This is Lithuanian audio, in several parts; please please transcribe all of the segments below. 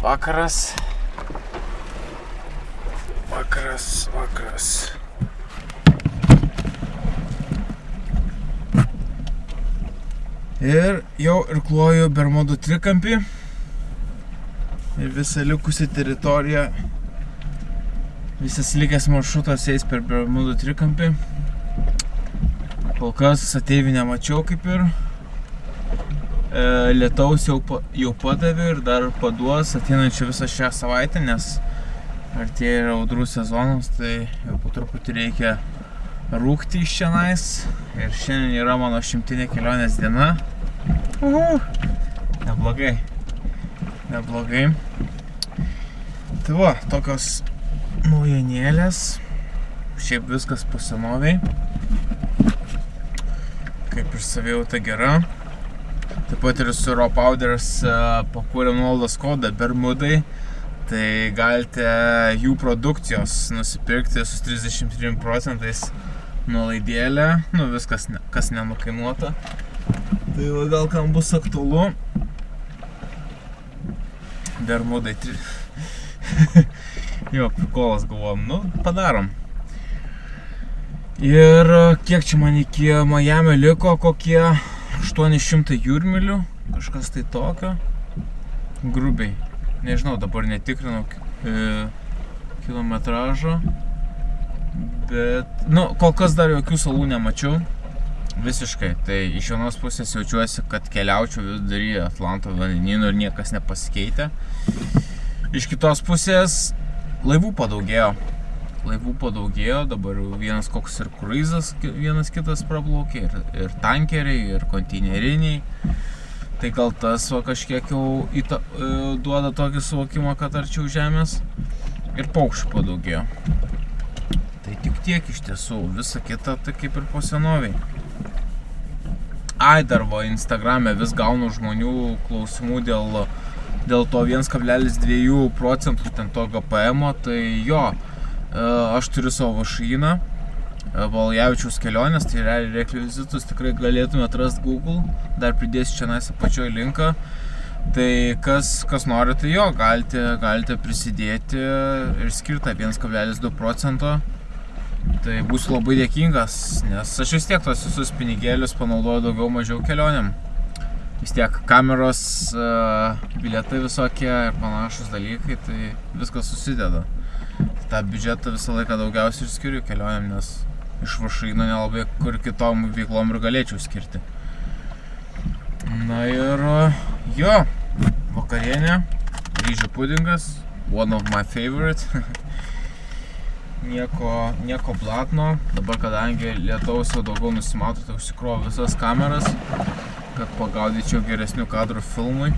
vakaras. Vakaras, vakaras. Ir jau irkluoju Bermudų trikampį. Ir visą likusią teritoriją. Visas likęs maršrutas eis per Bermudų trikampį. Kol kas ateivių nemačiau kaip ir. E, lietaus jau, jau padavė ir dar paduos ateinančią visą šią savaitę, nes artėja ir audrų sezonas, tai jau po truputį reikia rūkti iš šiandien. Ir šiandien yra mano šimtinė kelionės diena. Uhu. Neblogai. Neblogai. Tai va, tokios naujienėlės. Šiaip viskas pasenoviai. Kaip ir savijauta gera. Taip pat ir su Raw Powders e, pakūrėm nuolaidos kodą Bermudai. Tai galite jų produkcijos nusipirkti su 33 procentais nuolaidėlę. Nu viskas, ne, kas nenukainuota. Tai va, gal kam bus aktualu. Bermudai. tri- jo, prikolas galvom, nu, padarom. Ir e, kiek čia man iki Miami liko, kokie 800 jūrmilių, kažkas tai tokio. Grubiai. Nežinau, dabar netikrinau e, kilometražo. Bet, nu, kol kas dar jokių salų nemačiau. Visiškai. Tai iš vienos pusės jaučiuosi, kad keliaučiau vidury Atlanto vandenynų ir niekas nepasikeitė. Iš kitos pusės laivų padaugėjo. Laivų padaugėjo, dabar vienas koks ir kruizas, vienas kitas praplaukė, ir, ir tankeriai, ir konteineriniai. Tai gal tas va, kažkiek jau įta, e, duoda tokį suvokimą, kad arčiau žemės. Ir paukščių padaugėjo. Tai tik tiek iš tiesų, visa kita tai kaip ir po senoviai. Ai, dar va, Instagram'e vis gaunu žmonių klausimų dėl, dėl to 1,2 procentų ten to GPM, tai jo, aš turiu savo vašyną, Valjavičiaus kelionės, tai realiai rekvizitus tikrai galėtume atrasti Google, dar pridėsiu čia nais apačioj linką. Tai kas, kas nori, tai jo, galite, galite prisidėti ir skirtą 1,2 procento. Tai būsiu labai dėkingas, nes aš vis tiek tos visus pinigėlius panaudoju daugiau mažiau kelionėm. Vis tiek kameros, e, bilietai visokie ir panašus dalykai, tai viskas susideda. Tą biudžetą visą laiką daugiausiai ir skiriu kelionėm, nes iš vašaino nelabai kur kitom veiklom ir galėčiau skirti. Na ir jo, vakarienė, ryžių pudingas, one of my favorite. nieko, nieko blatno. Dabar kadangi lietaus jau daugiau nusimato, tai užsikroviau visas kameras, kad pagaudyčiau geresnių kadrų filmui.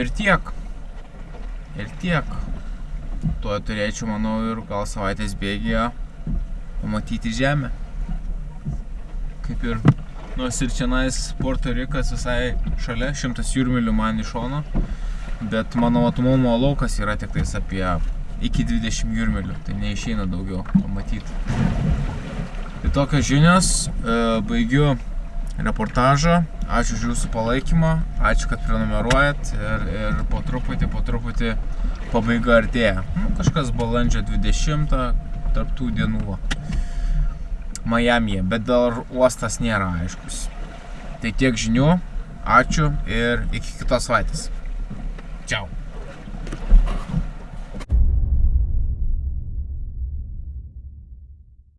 Ir tiek. Ir tiek. Tuo turėčiau, manau, ir gal savaitės bėgėje pamatyti žemę. Kaip ir nors ir čianais Puerto Rikas visai šalia, šimtas jūrmilių man iš šono, bet mano matomumo laukas yra tik tais apie iki 20 jūrmilių, tai neišeina daugiau pamatyti. Tai tokios žinios, e, baigiu reportažą, ačiū už jūsų palaikymą, ačiū, kad prenumeruojat ir, ir po truputį, po truputį pabaiga artėja. Nu, kažkas balandžio 20 tarptų dienų. va. Majamyje, bet dar uostas nėra aiškus. Tai tiek žinių, ačiū ir iki kitos savaitės. Čiau.